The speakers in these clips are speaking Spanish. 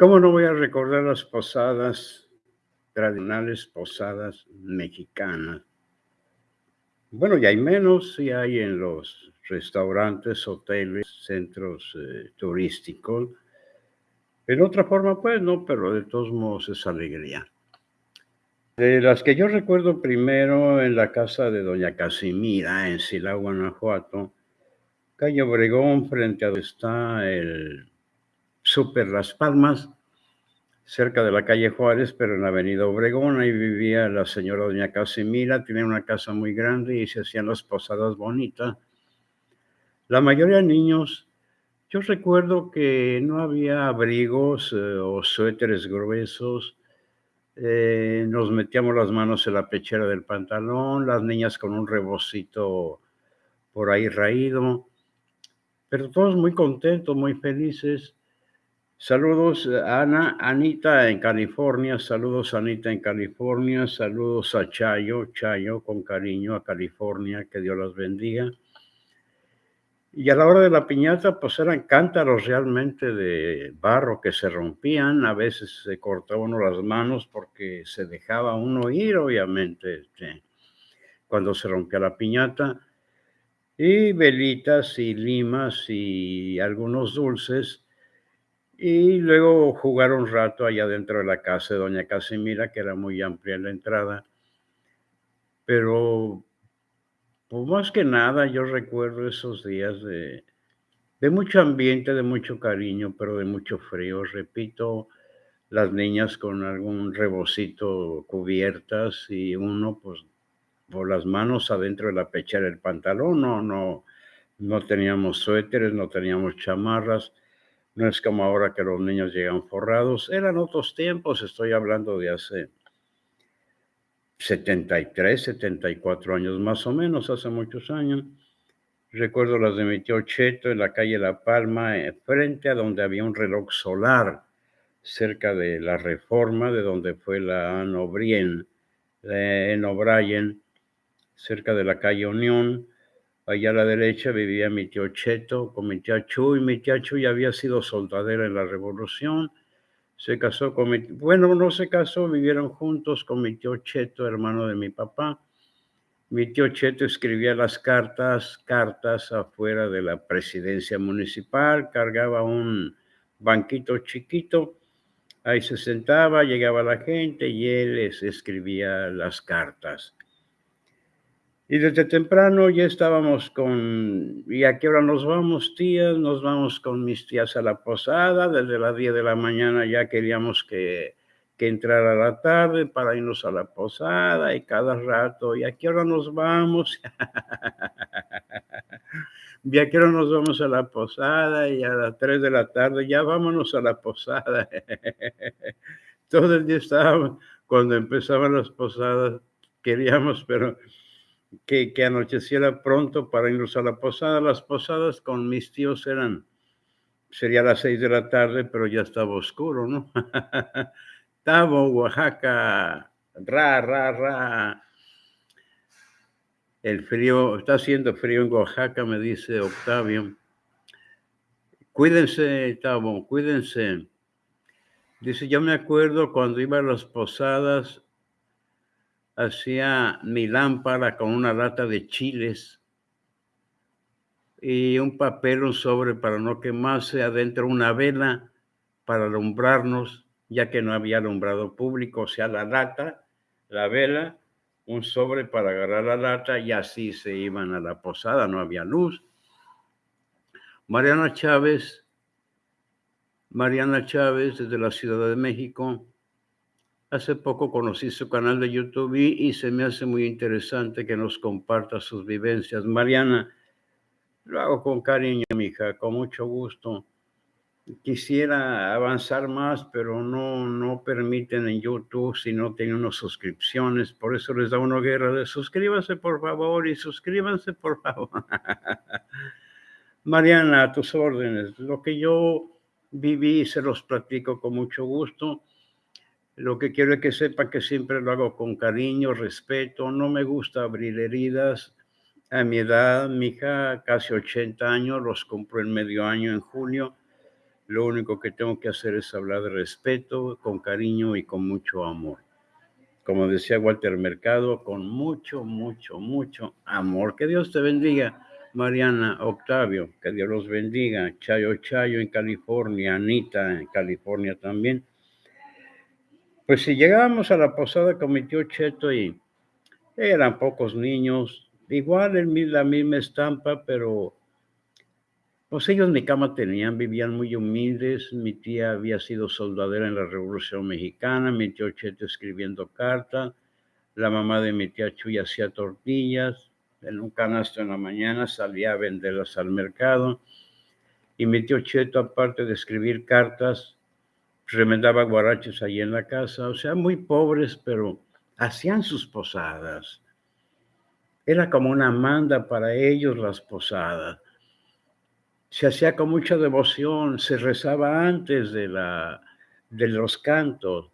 ¿Cómo no voy a recordar las posadas tradicionales, posadas mexicanas? Bueno, ya hay menos, sí hay en los restaurantes, hoteles, centros eh, turísticos. En otra forma, pues no, pero de todos modos es alegría. De las que yo recuerdo primero en la casa de doña Casimira, en Silao, Guanajuato, calle Obregón, frente a donde está el Super Las Palmas, cerca de la calle Juárez, pero en la avenida Obregón, ahí vivía la señora doña Casimira, tenía una casa muy grande y se hacían las posadas bonitas. La mayoría de niños, yo recuerdo que no había abrigos eh, o suéteres gruesos, eh, nos metíamos las manos en la pechera del pantalón, las niñas con un rebocito por ahí raído, pero todos muy contentos, muy felices. Saludos a Ana, Anita en California, saludos Anita en California, saludos a Chayo, Chayo con cariño a California, que Dios las bendiga. Y a la hora de la piñata, pues eran cántaros realmente de barro que se rompían, a veces se cortaba uno las manos porque se dejaba uno ir, obviamente, este, cuando se rompía la piñata, y velitas y limas y algunos dulces y luego jugar un rato allá dentro de la casa de doña Casimira, que era muy amplia la entrada. Pero, pues más que nada, yo recuerdo esos días de, de mucho ambiente, de mucho cariño, pero de mucho frío. Repito, las niñas con algún rebocito cubiertas y uno, pues, por las manos adentro de la pechera del pantalón. No, no, no teníamos suéteres, no teníamos chamarras no es como ahora que los niños llegan forrados. Eran otros tiempos, estoy hablando de hace 73, 74 años más o menos, hace muchos años. Recuerdo las de mi tío Cheto en la calle La Palma, eh, frente a donde había un reloj solar, cerca de la reforma, de donde fue la Anne O'Brien, en O'Brien, cerca de la calle Unión. Allá a la derecha vivía mi tío Cheto con mi tía Chuy. Mi tía Chuy había sido soldadera en la revolución. Se casó con mi... Bueno, no se casó, vivieron juntos con mi tío Cheto, hermano de mi papá. Mi tío Cheto escribía las cartas, cartas afuera de la presidencia municipal, cargaba un banquito chiquito, ahí se sentaba, llegaba la gente y él les escribía las cartas. Y desde temprano ya estábamos con, ¿y a qué hora nos vamos, tías? Nos vamos con mis tías a la posada, desde las 10 de la mañana ya queríamos que, que entrara la tarde para irnos a la posada y cada rato, ¿y a qué hora nos vamos? ¿Y a qué hora nos vamos a la posada? Y a las 3 de la tarde, ya vámonos a la posada. Todo el día estábamos, cuando empezaban las posadas, queríamos, pero que, anocheciera pronto para irnos a la posada. Las posadas con mis tíos eran, sería las seis de la tarde, pero ya estaba oscuro, ¿no? Tabo, Oaxaca, ra, ra, ra. El frío, está haciendo frío en Oaxaca, me dice Octavio. Cuídense, Tabo, cuídense. Dice, yo me acuerdo cuando iba a las posadas, hacía mi lámpara con una lata de chiles y un papel, un sobre para no quemarse, adentro una vela para alumbrarnos, ya que no había alumbrado público, o sea, la lata, la vela, un sobre para agarrar la lata y así se iban a la posada, no había luz. Mariana Chávez, Mariana Chávez desde la Ciudad de México, Hace poco conocí su canal de YouTube y, se me hace muy interesante que nos comparta sus vivencias. Mariana, lo hago con cariño, mija, con mucho gusto. Quisiera avanzar más, pero no, no permiten en YouTube si no tienen unas suscripciones. Por eso les da una guerra de suscríbanse, por favor, y suscríbanse, por favor. Mariana, a tus órdenes. Lo que yo viví se los platico con mucho gusto lo que quiero es que sepa que siempre lo hago con cariño, respeto. No me gusta abrir heridas. A mi edad, mi hija, casi 80 años, los compro en medio año, en junio. lo único que tengo que hacer es hablar de respeto, con cariño y con mucho amor. Como decía Walter Mercado, con mucho, mucho, mucho amor. Que Dios te bendiga, Mariana, Octavio, que Dios los bendiga. Chayo Chayo en California, Anita en California también. Pues si llegábamos a la posada con mi tío Cheto y eran pocos niños, igual en la misma estampa, pero pues ellos mi cama tenían, vivían muy humildes. Mi tía había sido soldadera en la Revolución Mexicana, mi tío Cheto escribiendo carta, la mamá de mi tía Chuy hacía tortillas, en un canasto en la mañana salía a venderlas al mercado. Y mi tío Cheto, aparte de escribir cartas, remendaba guarachos ahí en la casa, o sea, muy pobres, pero hacían sus posadas. Era como una manda para ellos las posadas. Se hacía con mucha devoción, se rezaba antes de, la, de los cantos.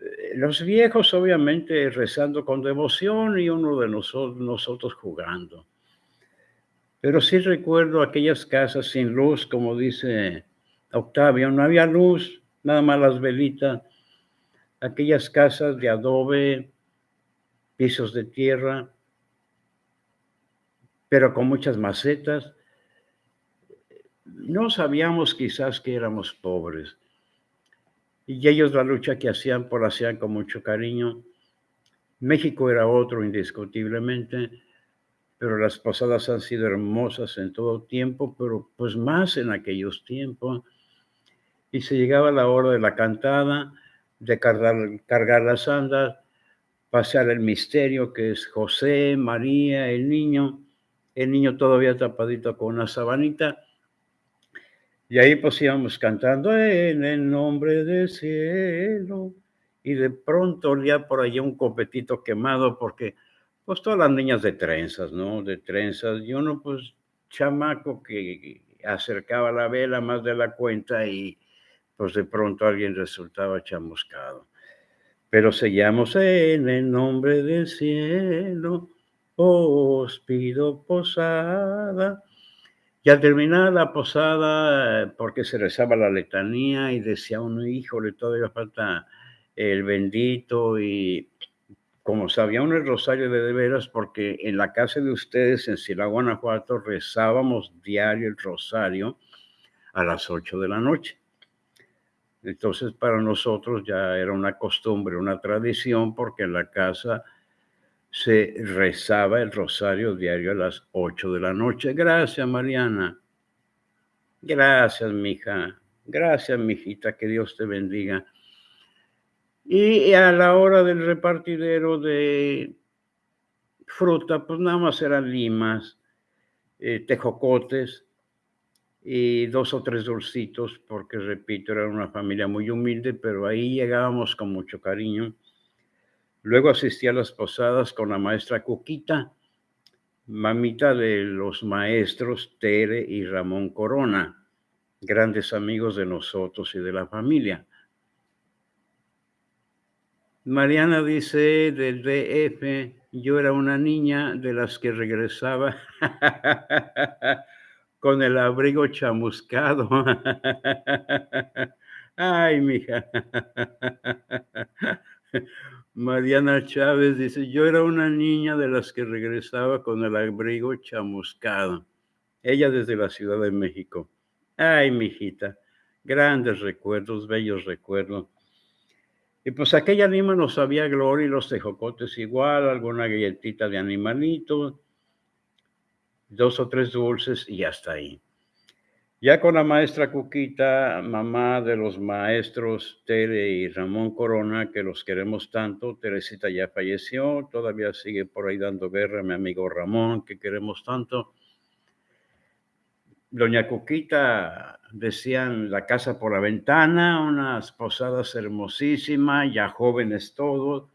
Eh, los viejos obviamente rezando con devoción y uno de nosotros, nosotros jugando. Pero sí recuerdo aquellas casas sin luz, como dice Octavio, no había luz, nada más las velitas, aquellas casas de adobe, pisos de tierra, pero con muchas macetas. No sabíamos quizás que éramos pobres. Y ellos la lucha que hacían por hacían con mucho cariño. México era otro indiscutiblemente, pero las posadas han sido hermosas en todo tiempo, pero pues más en aquellos tiempos y se llegaba la hora de la cantada, de cargar, cargar las andas, pasar el misterio que es José, María, el niño, el niño todavía tapadito con una sabanita. Y ahí pues íbamos cantando en el nombre del cielo. Y de pronto olía por allá un copetito quemado porque pues todas las niñas de trenzas, ¿no? De trenzas. Y uno pues chamaco que acercaba la vela más de la cuenta y pues de pronto alguien resultaba chamuscado. Pero seguíamos en el nombre del cielo, os pido posada. Y al terminar la posada, porque se rezaba la letanía y decía uno, híjole, todavía falta el bendito y como sabía uno el rosario de de veras, porque en la casa de ustedes en Sila, Guanajuato, rezábamos diario el rosario a las 8 de la noche. Entonces para nosotros ya era una costumbre, una tradición, porque en la casa se rezaba el rosario diario a las 8 de la noche. Gracias, Mariana. Gracias, mija. Gracias, mijita. Que Dios te bendiga. Y a la hora del repartidero de fruta, pues nada más eran limas, eh, tejocotes, y dos o tres dulcitos, porque repito, era una familia muy humilde, pero ahí llegábamos con mucho cariño. Luego asistí a las posadas con la maestra Cuquita, mamita de los maestros Tere y Ramón Corona, grandes amigos de nosotros y de la familia. Mariana dice del DF, yo era una niña de las que regresaba con el abrigo chamuscado. Ay, mija. Mariana Chávez dice, yo era una niña de las que regresaba con el abrigo chamuscado. Ella desde la Ciudad de México. Ay, mijita, grandes recuerdos, bellos recuerdos. Y pues aquella anima no sabía gloria y los tejocotes igual, alguna galletita de animalito, dos o tres dulces y hasta ahí. Ya con la maestra Cuquita, mamá de los maestros Tere y Ramón Corona, que los queremos tanto, Teresita ya falleció, todavía sigue por ahí dando guerra mi amigo Ramón, que queremos tanto. Doña Cuquita, decían la casa por la ventana, unas posadas hermosísimas, ya jóvenes todos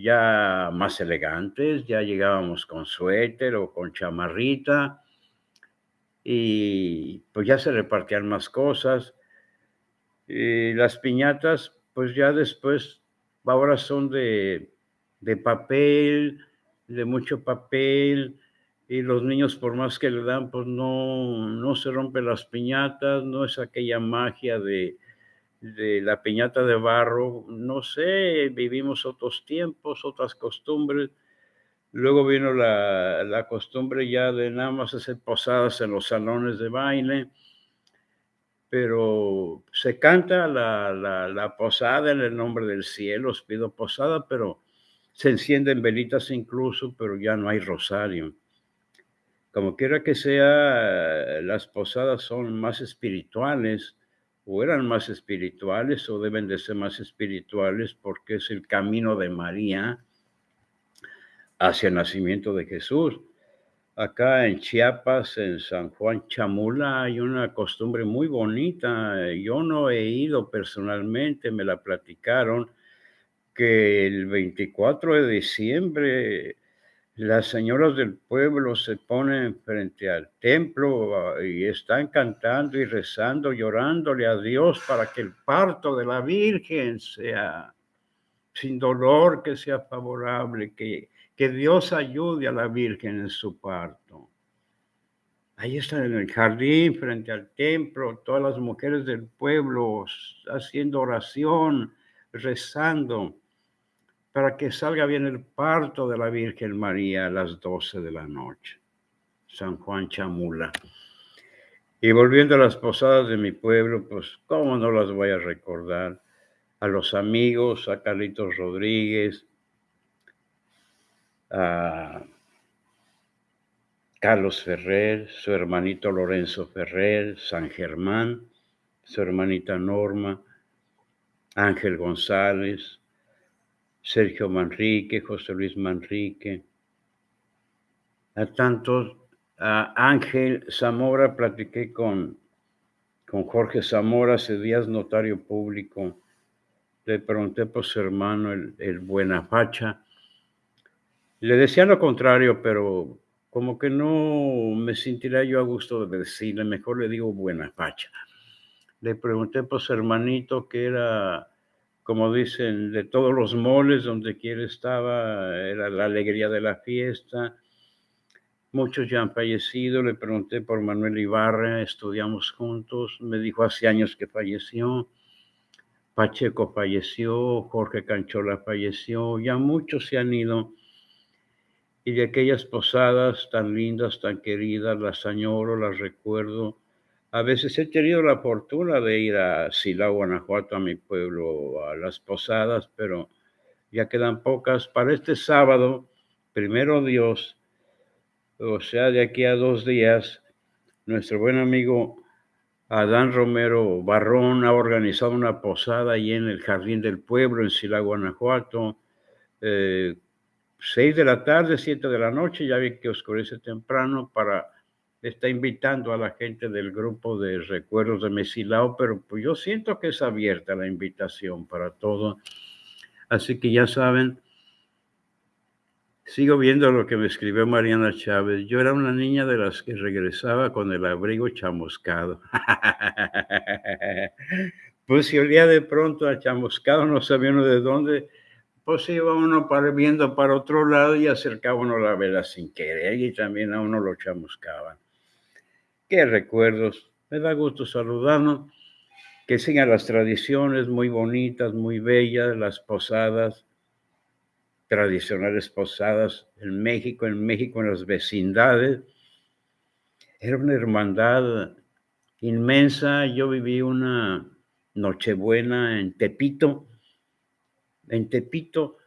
ya más elegantes, ya llegábamos con suéter o con chamarrita y pues ya se repartían más cosas. Y las piñatas, pues ya después, ahora son de, de papel, de mucho papel, y los niños por más que le dan, pues no, no se rompen las piñatas, no es aquella magia de, de la piñata de barro, no sé, vivimos otros tiempos, otras costumbres. Luego vino la, la, costumbre ya de nada más hacer posadas en los salones de baile, pero se canta la, la, la posada en el nombre del cielo, os pido posada, pero se encienden velitas incluso, pero ya no hay rosario. Como quiera que sea, las posadas son más espirituales o eran más espirituales o deben de ser más espirituales porque es el camino de María hacia el nacimiento de Jesús. Acá en Chiapas, en San Juan Chamula, hay una costumbre muy bonita. Yo no he ido personalmente, me la platicaron, que el 24 de diciembre las señoras del pueblo se ponen frente al templo ah, y están cantando y rezando, llorándole a Dios para que el parto de la Virgen sea sin dolor, que sea favorable, que, que Dios ayude a la Virgen en su parto. Ahí están en el jardín, frente al templo, todas las mujeres del pueblo haciendo oración, rezando para que salga bien el parto de la Virgen María a las 12 de la noche. San Juan Chamula. Y volviendo a las posadas de mi pueblo, pues cómo no las voy a recordar. A los amigos, a Carlitos Rodríguez, a Carlos Ferrer, su hermanito Lorenzo Ferrer, San Germán, su hermanita Norma, Ángel González, Sergio Manrique, José Luis Manrique, a tantos, a Ángel Zamora, platiqué con, con Jorge Zamora, hace días notario público, le pregunté por su hermano, el, el Buenafacha, le decía lo contrario, pero como que no me sentiría yo a gusto de decirle, mejor le digo Buenafacha. Le pregunté por su hermanito que era como dicen, de todos los moles, donde quiera estaba, era la alegría de la fiesta. Muchos ya han fallecido, le pregunté por Manuel Ibarra, estudiamos juntos, me dijo hace años que falleció, Pacheco falleció, Jorge Canchola falleció, ya muchos se han ido. Y de aquellas posadas tan lindas, tan queridas, las añoro, las recuerdo a veces he tenido la fortuna de ir a Silao, Guanajuato, a mi pueblo, a las posadas, pero ya quedan pocas. Para este sábado, primero Dios, o sea, de aquí a dos días, nuestro buen amigo Adán Romero Barrón ha organizado una posada ahí en el Jardín del Pueblo, en Silao, Guanajuato. Eh, seis de la tarde, siete de la noche, ya vi que oscurece temprano para está invitando a la gente del grupo de recuerdos de Mesilao, pero pues yo siento que es abierta la invitación para todo. Así que ya saben, sigo viendo lo que me escribió Mariana Chávez. Yo era una niña de las que regresaba con el abrigo chamuscado. pues si olía de pronto a chamuscado, no sabía uno de dónde, pues iba uno para, viendo para otro lado y acercaba uno la vela sin querer y también a uno lo chamuscaban. Qué recuerdos. Me da gusto saludarnos. Que sigan las tradiciones muy bonitas, muy bellas, las posadas, tradicionales posadas en México, en México, en las vecindades. Era una hermandad inmensa. Yo viví una Nochebuena en Tepito. En Tepito,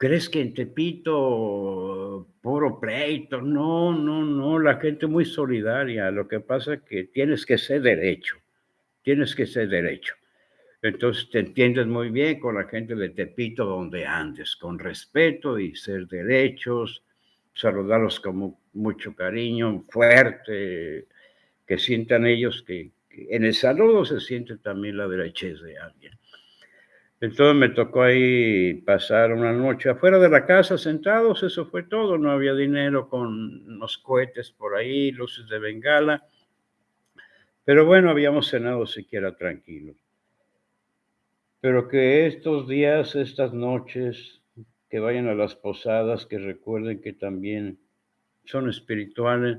¿crees que en Tepito puro pleito. No, no, no, la gente muy solidaria. Lo que pasa es que tienes que ser derecho, tienes que ser derecho. Entonces te entiendes muy bien con la gente de Tepito donde andes, con respeto y ser derechos, saludarlos con mucho cariño, fuerte, que sientan ellos que, en el saludo se siente también la derechez de alguien. Entonces me tocó ahí pasar una noche afuera de la casa sentados, eso fue todo, no había dinero con unos cohetes por ahí, luces de bengala, pero bueno, habíamos cenado siquiera tranquilos. Pero que estos días, estas noches, que vayan a las posadas, que recuerden que también son espirituales.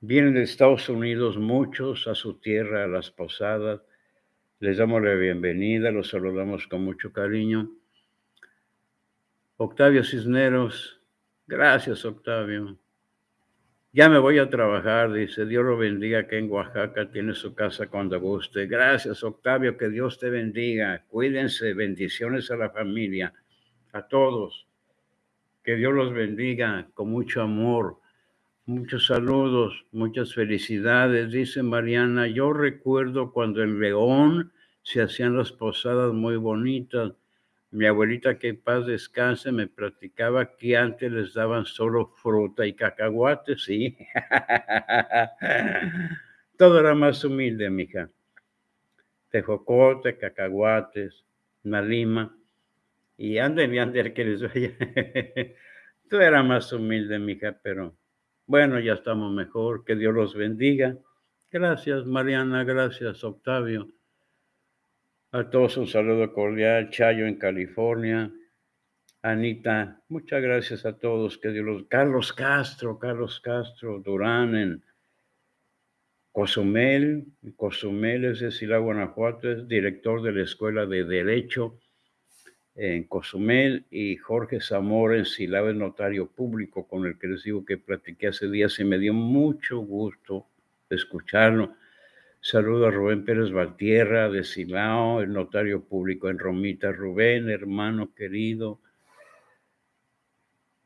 Vienen de Estados Unidos muchos a su tierra, a las posadas. Les damos la bienvenida, los saludamos con mucho cariño. Octavio Cisneros, gracias Octavio. Ya me voy a trabajar, dice, Dios lo bendiga que en Oaxaca tiene su casa cuando guste. Gracias Octavio, que Dios te bendiga. Cuídense, bendiciones a la familia, a todos. Que Dios los bendiga con mucho amor. Muchos saludos, muchas felicidades. Dice Mariana, yo recuerdo cuando en León se hacían las posadas muy bonitas. Mi abuelita, que paz descanse, me platicaba que antes les daban solo fruta y cacahuates, sí. Todo era más humilde, mija. Tejocote, cacahuates, una lima. Y anden y anden que les vaya. Tú eras más humilde, mija, pero bueno, ya estamos mejor. Que Dios los bendiga. Gracias, Mariana. Gracias, Octavio. A todos un saludo cordial. Chayo en California. Anita, muchas gracias a todos. Que Dios los... Carlos Castro, Carlos Castro, Durán en Cozumel. Cozumel es de Sila, Guanajuato, es director de la Escuela de Derecho en Cozumel y Jorge Zamora en el notario público con el que les digo que platiqué hace días y me dio mucho gusto escucharlo. Saludo a Rubén Pérez Valtierra de Silao, el notario público en Romita. Rubén, hermano querido.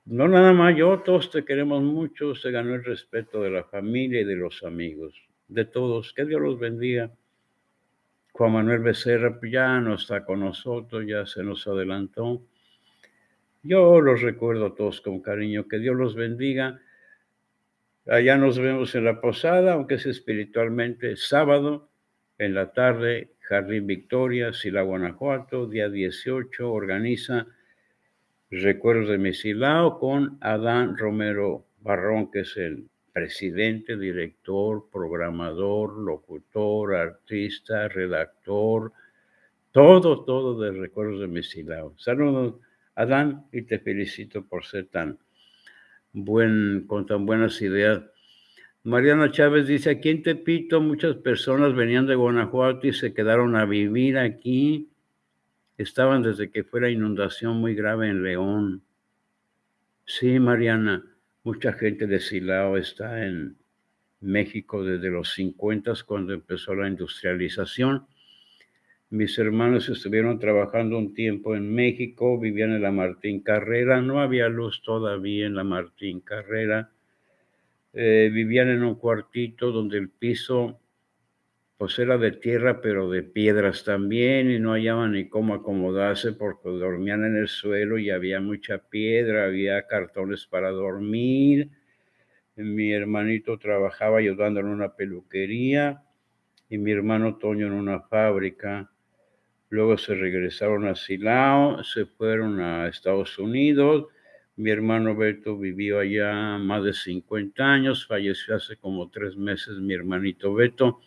No nada más yo, todos te queremos mucho. Se ganó el respeto de la familia y de los amigos, de todos. Que Dios los bendiga. Juan Manuel Becerra pues, ya no está con nosotros, ya se nos adelantó. Yo los recuerdo a todos con cariño, que Dios los bendiga. Allá nos vemos en la posada, aunque es espiritualmente sábado, en la tarde, Jardín Victoria, Sila, Guanajuato, día 18, organiza Recuerdos de Mesilao con Adán Romero Barrón, que es el presidente, director, programador, locutor, artista, redactor, todo, todo de Recuerdos de Mesilao. Saludos, Adán, y te felicito por ser tan buen, con tan buenas ideas. Mariana Chávez dice, aquí en Tepito muchas personas venían de Guanajuato y se quedaron a vivir aquí. Estaban desde que fue la inundación muy grave en León. Sí, Mariana, Mucha gente de Silao está en México desde los 50 cuando empezó la industrialización. Mis hermanos estuvieron trabajando un tiempo en México, vivían en la Martín Carrera, no había luz todavía en la Martín Carrera. Eh, vivían en un cuartito donde el piso pues era de tierra pero de piedras también y no hallaban ni cómo acomodarse porque dormían en el suelo y había mucha piedra, había cartones para dormir. Mi hermanito trabajaba ayudando en una peluquería y mi hermano Toño en una fábrica. Luego se regresaron a Silao, se fueron a Estados Unidos. Mi hermano Beto vivió allá más de 50 años, falleció hace como tres meses mi hermanito Beto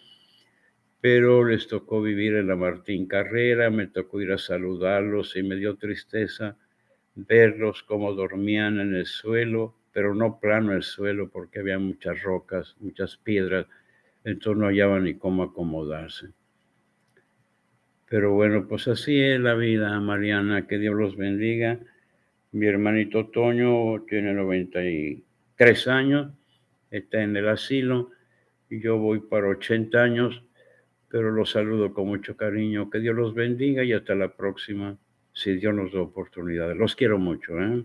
pero les tocó vivir en la Martín Carrera, me tocó ir a saludarlos y me dio tristeza verlos como dormían en el suelo, pero no plano el suelo porque había muchas rocas, muchas piedras, entonces no hallaban ni cómo acomodarse. Pero bueno, pues así es la vida, Mariana, que Dios los bendiga. Mi hermanito Toño tiene 93 años, está en el asilo y yo voy para 80 años pero los saludo con mucho cariño. Que Dios los bendiga y hasta la próxima, si Dios nos da oportunidades. Los quiero mucho. ¿eh?